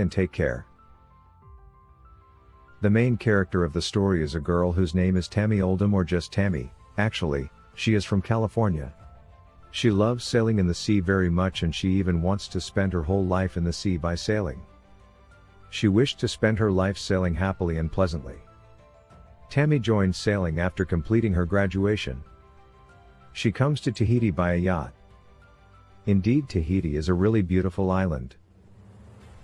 and take care. The main character of the story is a girl whose name is Tammy Oldham or just Tammy, actually, she is from California. She loves sailing in the sea very much and she even wants to spend her whole life in the sea by sailing. She wished to spend her life sailing happily and pleasantly. Tammy joined sailing after completing her graduation. She comes to Tahiti by a yacht. Indeed Tahiti is a really beautiful island.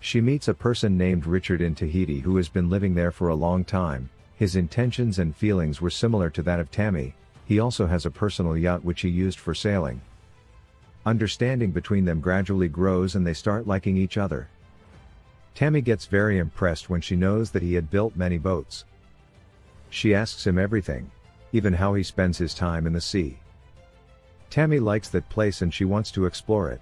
She meets a person named Richard in Tahiti who has been living there for a long time, his intentions and feelings were similar to that of Tammy, he also has a personal yacht which he used for sailing. Understanding between them gradually grows and they start liking each other. Tammy gets very impressed when she knows that he had built many boats. She asks him everything, even how he spends his time in the sea. Tammy likes that place and she wants to explore it.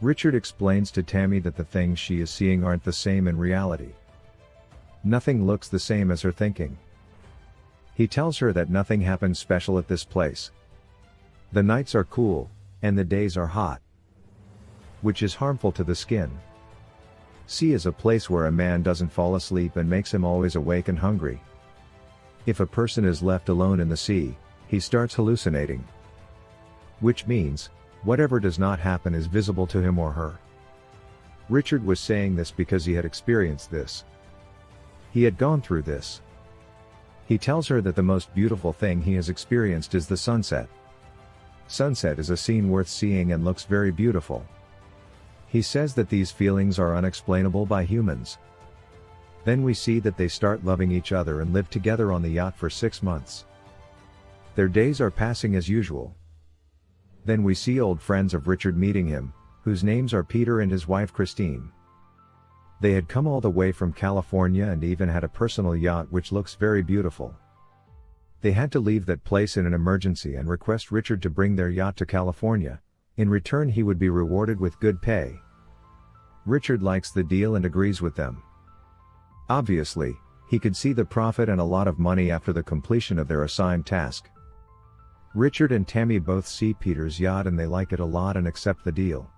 Richard explains to Tammy that the things she is seeing aren't the same in reality. Nothing looks the same as her thinking. He tells her that nothing happens special at this place. The nights are cool, and the days are hot. Which is harmful to the skin. Sea is a place where a man doesn't fall asleep and makes him always awake and hungry. If a person is left alone in the sea, he starts hallucinating. Which means, Whatever does not happen is visible to him or her. Richard was saying this because he had experienced this. He had gone through this. He tells her that the most beautiful thing he has experienced is the sunset. Sunset is a scene worth seeing and looks very beautiful. He says that these feelings are unexplainable by humans. Then we see that they start loving each other and live together on the yacht for six months. Their days are passing as usual. Then we see old friends of Richard meeting him, whose names are Peter and his wife Christine. They had come all the way from California and even had a personal yacht which looks very beautiful. They had to leave that place in an emergency and request Richard to bring their yacht to California, in return he would be rewarded with good pay. Richard likes the deal and agrees with them. Obviously, he could see the profit and a lot of money after the completion of their assigned task. Richard and Tammy both see Peter's yacht and they like it a lot and accept the deal.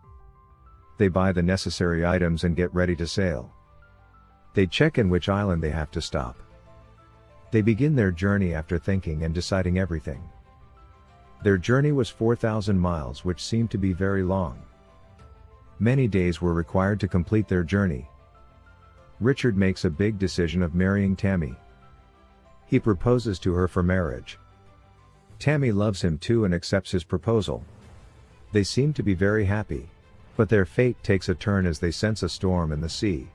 They buy the necessary items and get ready to sail. They check in which island they have to stop. They begin their journey after thinking and deciding everything. Their journey was 4,000 miles which seemed to be very long. Many days were required to complete their journey. Richard makes a big decision of marrying Tammy. He proposes to her for marriage. Tammy loves him too and accepts his proposal. They seem to be very happy. But their fate takes a turn as they sense a storm in the sea.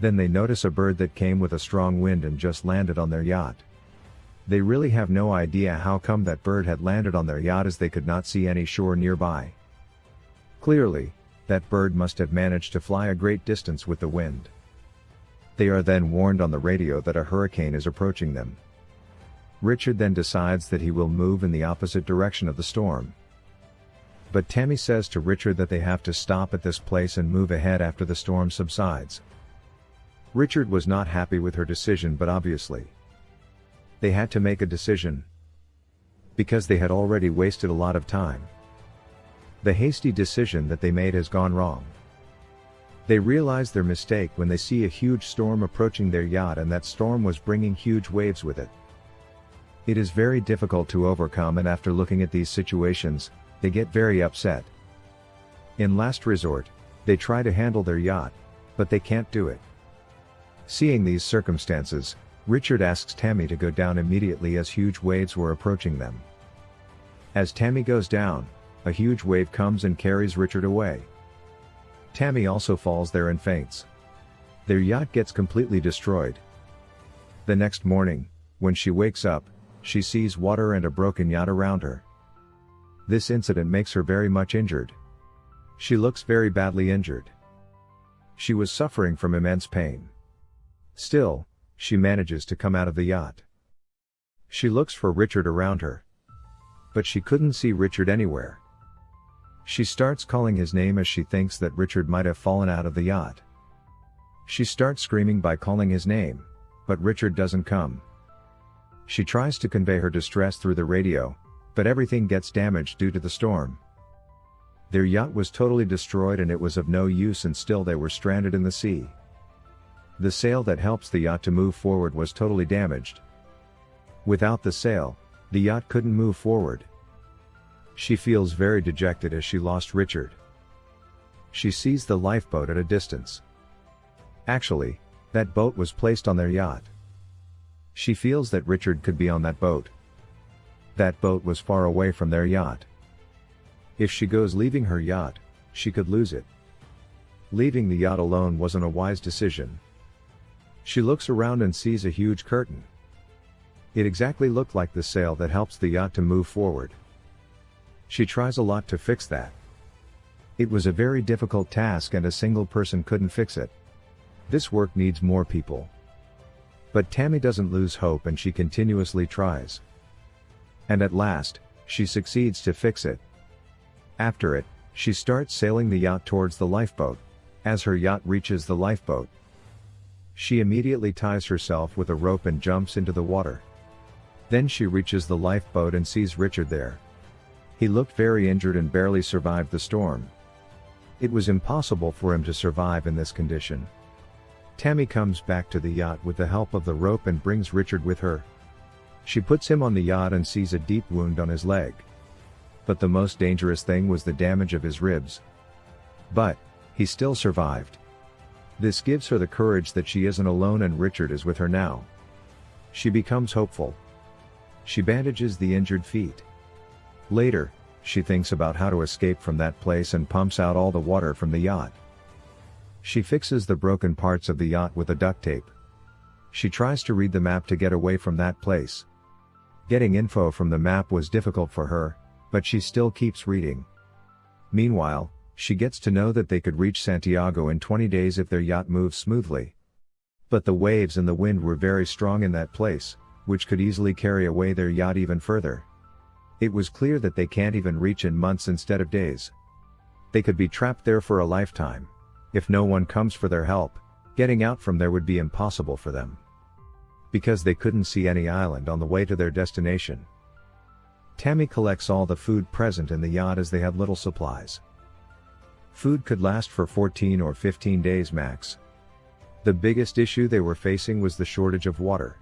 Then they notice a bird that came with a strong wind and just landed on their yacht. They really have no idea how come that bird had landed on their yacht as they could not see any shore nearby. Clearly, that bird must have managed to fly a great distance with the wind. They are then warned on the radio that a hurricane is approaching them. Richard then decides that he will move in the opposite direction of the storm. But Tammy says to Richard that they have to stop at this place and move ahead after the storm subsides. Richard was not happy with her decision but obviously. They had to make a decision. Because they had already wasted a lot of time. The hasty decision that they made has gone wrong. They realize their mistake when they see a huge storm approaching their yacht and that storm was bringing huge waves with it. It is very difficult to overcome and after looking at these situations, they get very upset. In last resort, they try to handle their yacht, but they can't do it. Seeing these circumstances, Richard asks Tammy to go down immediately as huge waves were approaching them. As Tammy goes down, a huge wave comes and carries Richard away. Tammy also falls there and faints. Their yacht gets completely destroyed. The next morning, when she wakes up, she sees water and a broken yacht around her. This incident makes her very much injured. She looks very badly injured. She was suffering from immense pain. Still, she manages to come out of the yacht. She looks for Richard around her. But she couldn't see Richard anywhere. She starts calling his name as she thinks that Richard might have fallen out of the yacht. She starts screaming by calling his name, but Richard doesn't come. She tries to convey her distress through the radio, but everything gets damaged due to the storm. Their yacht was totally destroyed and it was of no use and still they were stranded in the sea. The sail that helps the yacht to move forward was totally damaged. Without the sail, the yacht couldn't move forward. She feels very dejected as she lost Richard. She sees the lifeboat at a distance. Actually, that boat was placed on their yacht. She feels that Richard could be on that boat. That boat was far away from their yacht. If she goes leaving her yacht, she could lose it. Leaving the yacht alone wasn't a wise decision. She looks around and sees a huge curtain. It exactly looked like the sail that helps the yacht to move forward. She tries a lot to fix that. It was a very difficult task and a single person couldn't fix it. This work needs more people. But Tammy doesn't lose hope and she continuously tries. And at last, she succeeds to fix it. After it, she starts sailing the yacht towards the lifeboat. As her yacht reaches the lifeboat, she immediately ties herself with a rope and jumps into the water. Then she reaches the lifeboat and sees Richard there. He looked very injured and barely survived the storm. It was impossible for him to survive in this condition. Tammy comes back to the yacht with the help of the rope and brings Richard with her. She puts him on the yacht and sees a deep wound on his leg. But the most dangerous thing was the damage of his ribs. But, he still survived. This gives her the courage that she isn't alone and Richard is with her now. She becomes hopeful. She bandages the injured feet. Later, she thinks about how to escape from that place and pumps out all the water from the yacht. She fixes the broken parts of the yacht with a duct tape. She tries to read the map to get away from that place. Getting info from the map was difficult for her, but she still keeps reading. Meanwhile, she gets to know that they could reach Santiago in 20 days if their yacht moves smoothly. But the waves and the wind were very strong in that place, which could easily carry away their yacht even further. It was clear that they can't even reach in months instead of days. They could be trapped there for a lifetime. If no one comes for their help, getting out from there would be impossible for them. Because they couldn't see any island on the way to their destination. Tammy collects all the food present in the yacht as they have little supplies. Food could last for 14 or 15 days max. The biggest issue they were facing was the shortage of water.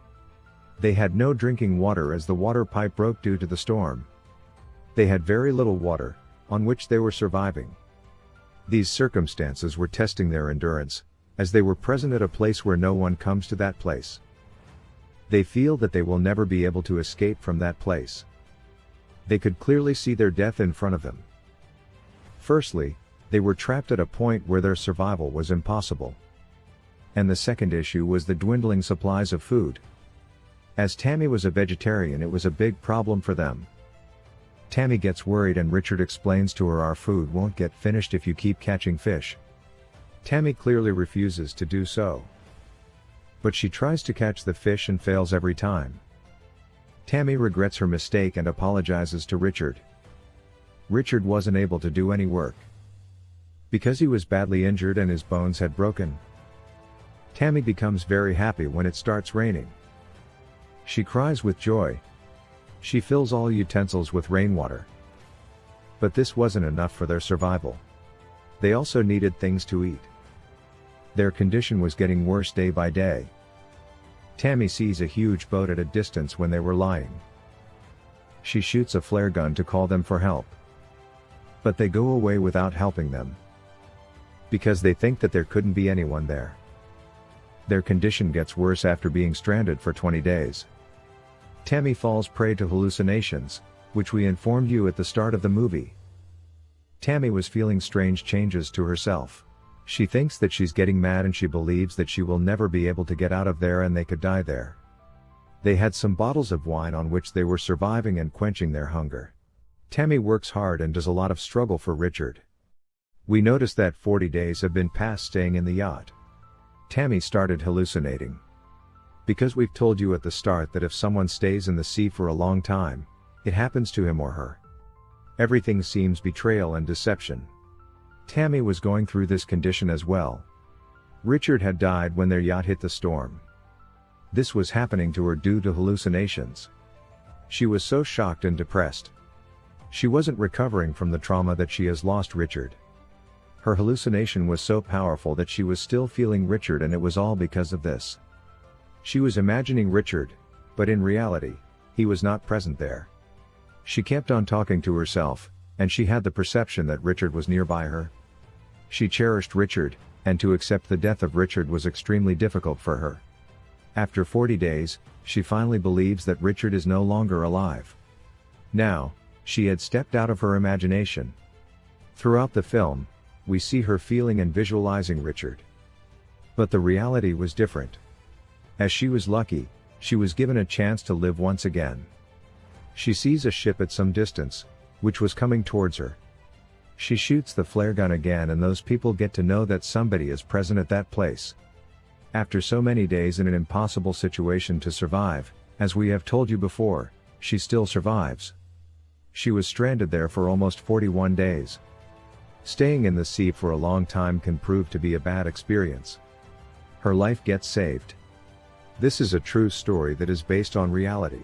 They had no drinking water as the water pipe broke due to the storm. They had very little water, on which they were surviving. These circumstances were testing their endurance, as they were present at a place where no one comes to that place. They feel that they will never be able to escape from that place. They could clearly see their death in front of them. Firstly, they were trapped at a point where their survival was impossible. And the second issue was the dwindling supplies of food. As Tammy was a vegetarian it was a big problem for them. Tammy gets worried and Richard explains to her our food won't get finished if you keep catching fish. Tammy clearly refuses to do so. But she tries to catch the fish and fails every time. Tammy regrets her mistake and apologizes to Richard. Richard wasn't able to do any work. Because he was badly injured and his bones had broken. Tammy becomes very happy when it starts raining. She cries with joy. She fills all utensils with rainwater. But this wasn't enough for their survival. They also needed things to eat. Their condition was getting worse day by day. Tammy sees a huge boat at a distance when they were lying. She shoots a flare gun to call them for help. But they go away without helping them. Because they think that there couldn't be anyone there. Their condition gets worse after being stranded for 20 days. Tammy falls prey to hallucinations, which we informed you at the start of the movie. Tammy was feeling strange changes to herself. She thinks that she's getting mad and she believes that she will never be able to get out of there and they could die there. They had some bottles of wine on which they were surviving and quenching their hunger. Tammy works hard and does a lot of struggle for Richard. We notice that 40 days have been passed staying in the yacht. Tammy started hallucinating. Because we've told you at the start that if someone stays in the sea for a long time, it happens to him or her. Everything seems betrayal and deception. Tammy was going through this condition as well. Richard had died when their yacht hit the storm. This was happening to her due to hallucinations. She was so shocked and depressed. She wasn't recovering from the trauma that she has lost Richard. Her hallucination was so powerful that she was still feeling Richard and it was all because of this. She was imagining Richard, but in reality, he was not present there. She kept on talking to herself, and she had the perception that Richard was nearby her. She cherished Richard, and to accept the death of Richard was extremely difficult for her. After 40 days, she finally believes that Richard is no longer alive. Now, she had stepped out of her imagination. Throughout the film, we see her feeling and visualizing Richard. But the reality was different. As she was lucky, she was given a chance to live once again. She sees a ship at some distance, which was coming towards her. She shoots the flare gun again and those people get to know that somebody is present at that place. After so many days in an impossible situation to survive, as we have told you before, she still survives. She was stranded there for almost 41 days. Staying in the sea for a long time can prove to be a bad experience. Her life gets saved. This is a true story that is based on reality.